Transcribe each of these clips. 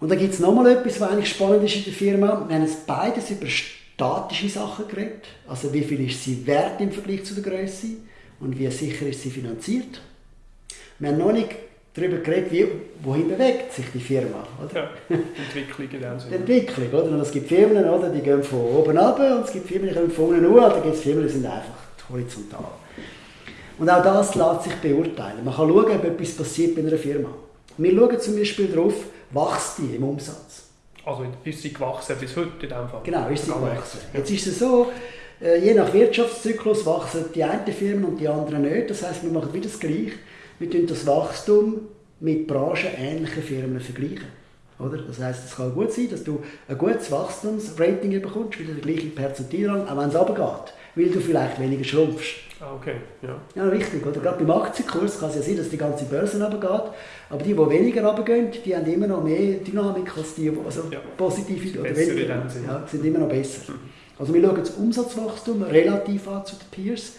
Und dann gibt es nochmal etwas, was eigentlich spannend ist in der Firma. Wir haben jetzt beides über statische Sachen geredet. Also wie viel ist sie wert im Vergleich zu der Größe und wie sicher ist sie finanziert. Wir haben noch nicht darüber geredet, wie, wohin bewegt sich die Firma. Oder? Ja, Entwicklung in dem Sinne. Entwicklung, oder? Und es gibt Firmen, oder, die gehen von oben ab und es gibt Firmen, die kommen von unten hoch, und dann gibt es Firmen, die sind einfach horizontal. Und auch das lässt sich beurteilen. Man kann schauen, ob etwas passiert bei einer Firma. Wir schauen zum Beispiel darauf, wächst die im Umsatz. Also ist sie gewachsen bis heute in dem Fall? Genau, ist sie gewachsen. Jetzt ist es so, äh, je nach Wirtschaftszyklus wachsen die einen Firmen und die anderen nicht. Das heißt, wir machen wieder das Gleiche. Wir tun das Wachstum mit branchenähnlichen Firmen vergleichen. Oder? Das heißt, es kann gut sein, dass du ein gutes Wachstumsrating bekommst, wieder der gleiche Perzentilrang, auch wenn es runtergeht, weil du vielleicht weniger schrumpfst. Ah, okay. Ja. ja, richtig. Oder? Gerade beim Aktienkurs kann es ja sein, dass die ganze Börse runtergeht, aber die, die weniger runtergehen, die haben immer noch mehr Dynamik als die, also ja. positive oder weniger. Ja, sind immer noch besser. Mhm. Also wir schauen das Umsatzwachstum relativ an zu den Peers.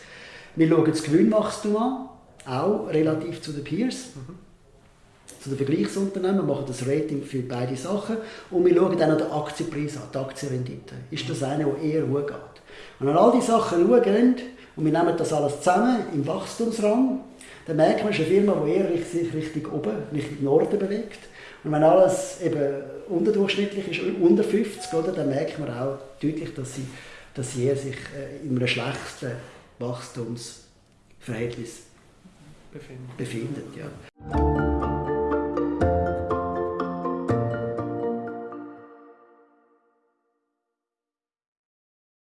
Wir schauen das Gewinnwachstum an, auch relativ zu den Peers. Mhm. Zu den Vergleichsunternehmen, wir machen das Rating für beide Sachen und wir schauen dann noch den Aktienpreis an, die Aktienrendite. Ist das eine, der eher hoch geht? Und wenn all diese Sachen schauen und wir nehmen das alles zusammen im Wachstumsrang, dann merken wir, es ist eine Firma, die eher sich Richtung oben, Richtung Norden bewegt. Und wenn alles eben unterdurchschnittlich ist, unter 50, oder, dann merkt man auch deutlich, dass sie, dass sie sich äh, in einem schlechten Wachstumsverhältnis befindet. befindet ja.